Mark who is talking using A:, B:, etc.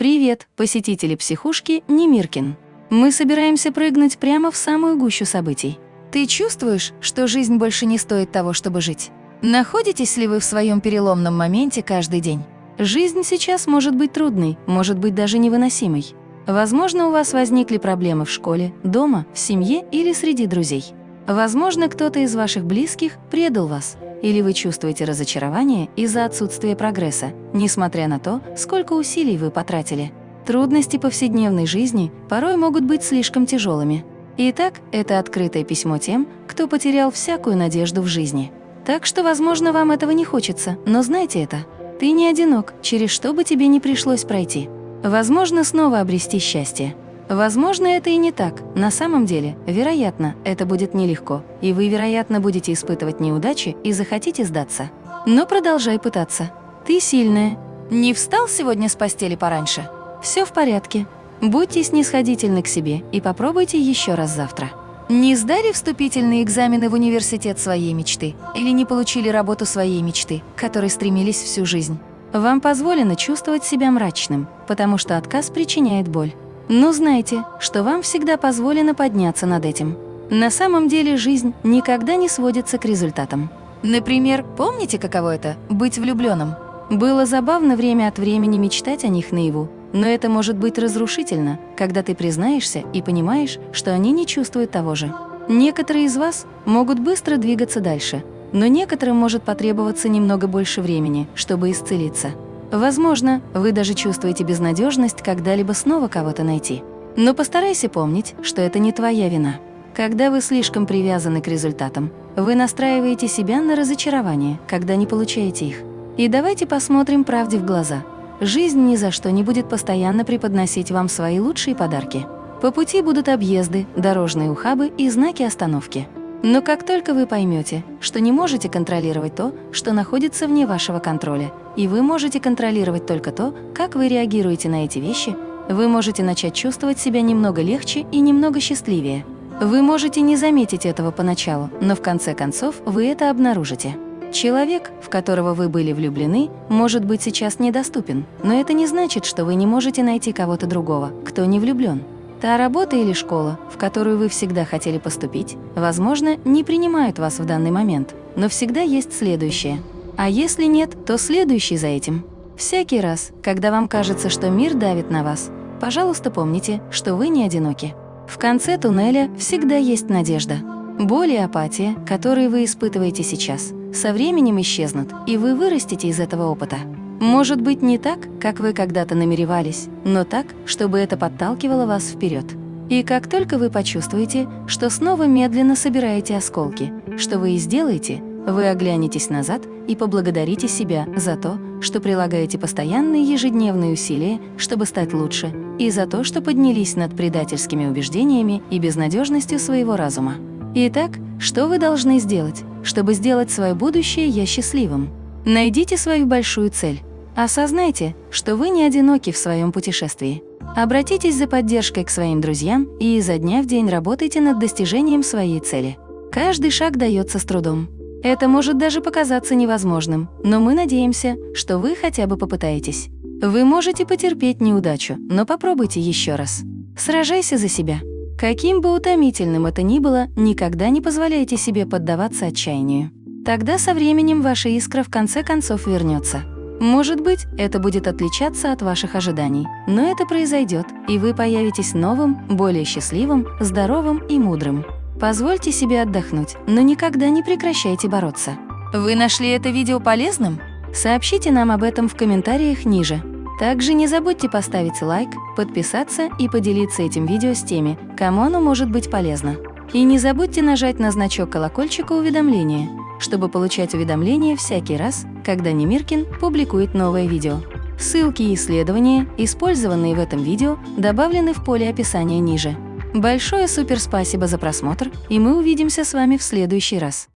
A: Привет, посетители психушки Немиркин. Мы собираемся прыгнуть прямо в самую гущу событий. Ты чувствуешь, что жизнь больше не стоит того, чтобы жить? Находитесь ли вы в своем переломном моменте каждый день? Жизнь сейчас может быть трудной, может быть даже невыносимой. Возможно, у вас возникли проблемы в школе, дома, в семье или среди друзей. Возможно, кто-то из ваших близких предал вас, или вы чувствуете разочарование из-за отсутствия прогресса, несмотря на то, сколько усилий вы потратили. Трудности повседневной жизни порой могут быть слишком тяжелыми. Итак, это открытое письмо тем, кто потерял всякую надежду в жизни. Так что, возможно, вам этого не хочется, но знайте это. Ты не одинок, через что бы тебе не пришлось пройти. Возможно, снова обрести счастье. Возможно, это и не так. На самом деле, вероятно, это будет нелегко, и вы, вероятно, будете испытывать неудачи и захотите сдаться. Но продолжай пытаться. Ты сильная. Не встал сегодня с постели пораньше? Все в порядке. Будьте снисходительны к себе и попробуйте еще раз завтра. Не сдали вступительные экзамены в университет своей мечты или не получили работу своей мечты, к которой стремились всю жизнь. Вам позволено чувствовать себя мрачным, потому что отказ причиняет боль. Но знайте, что вам всегда позволено подняться над этим. На самом деле жизнь никогда не сводится к результатам. Например, помните, каково это – быть влюбленным? Было забавно время от времени мечтать о них наяву, но это может быть разрушительно, когда ты признаешься и понимаешь, что они не чувствуют того же. Некоторые из вас могут быстро двигаться дальше, но некоторым может потребоваться немного больше времени, чтобы исцелиться. Возможно, вы даже чувствуете безнадежность когда-либо снова кого-то найти. Но постарайся помнить, что это не твоя вина. Когда вы слишком привязаны к результатам, вы настраиваете себя на разочарование, когда не получаете их. И давайте посмотрим правде в глаза. Жизнь ни за что не будет постоянно преподносить вам свои лучшие подарки. По пути будут объезды, дорожные ухабы и знаки остановки. Но как только вы поймете, что не можете контролировать то, что находится вне вашего контроля, и вы можете контролировать только то, как вы реагируете на эти вещи, вы можете начать чувствовать себя немного легче и немного счастливее. Вы можете не заметить этого поначалу, но в конце концов вы это обнаружите. Человек, в которого вы были влюблены, может быть сейчас недоступен, но это не значит, что вы не можете найти кого-то другого, кто не влюблен. Та работа или школа, в которую вы всегда хотели поступить, возможно, не принимают вас в данный момент, но всегда есть следующее. А если нет, то следующий за этим. Всякий раз, когда вам кажется, что мир давит на вас, пожалуйста, помните, что вы не одиноки. В конце туннеля всегда есть надежда. Боль и апатия, которые вы испытываете сейчас, со временем исчезнут, и вы вырастете из этого опыта. Может быть, не так, как вы когда-то намеревались, но так, чтобы это подталкивало вас вперед. И как только вы почувствуете, что снова медленно собираете осколки, что вы и сделаете, вы оглянетесь назад и поблагодарите себя за то, что прилагаете постоянные ежедневные усилия, чтобы стать лучше, и за то, что поднялись над предательскими убеждениями и безнадежностью своего разума. Итак, что вы должны сделать, чтобы сделать свое будущее я счастливым? Найдите свою большую цель, Осознайте, что вы не одиноки в своем путешествии. Обратитесь за поддержкой к своим друзьям и изо дня в день работайте над достижением своей цели. Каждый шаг дается с трудом. Это может даже показаться невозможным, но мы надеемся, что вы хотя бы попытаетесь. Вы можете потерпеть неудачу, но попробуйте еще раз. Сражайся за себя. Каким бы утомительным это ни было, никогда не позволяйте себе поддаваться отчаянию. Тогда со временем ваша искра в конце концов вернется. Может быть, это будет отличаться от ваших ожиданий, но это произойдет, и вы появитесь новым, более счастливым, здоровым и мудрым. Позвольте себе отдохнуть, но никогда не прекращайте бороться. Вы нашли это видео полезным? Сообщите нам об этом в комментариях ниже. Также не забудьте поставить лайк, подписаться и поделиться этим видео с теми, кому оно может быть полезно. И не забудьте нажать на значок колокольчика уведомления, чтобы получать уведомления всякий раз, когда Немиркин публикует новое видео. Ссылки и исследования, использованные в этом видео, добавлены в поле описания ниже. Большое супер спасибо за просмотр, и мы увидимся с вами в следующий раз.